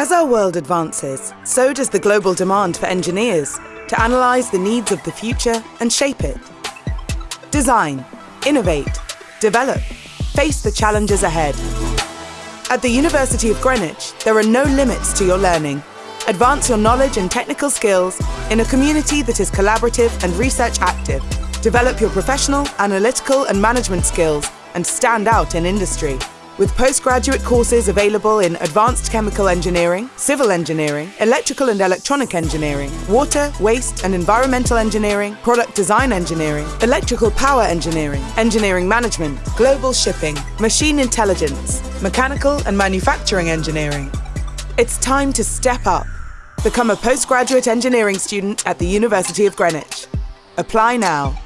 As our world advances, so does the global demand for engineers to analyse the needs of the future and shape it. Design, innovate, develop, face the challenges ahead. At the University of Greenwich, there are no limits to your learning. Advance your knowledge and technical skills in a community that is collaborative and research active. Develop your professional, analytical and management skills and stand out in industry with postgraduate courses available in Advanced Chemical Engineering, Civil Engineering, Electrical and Electronic Engineering, Water, Waste and Environmental Engineering, Product Design Engineering, Electrical Power Engineering, Engineering Management, Global Shipping, Machine Intelligence, Mechanical and Manufacturing Engineering. It's time to step up. Become a postgraduate engineering student at the University of Greenwich. Apply now.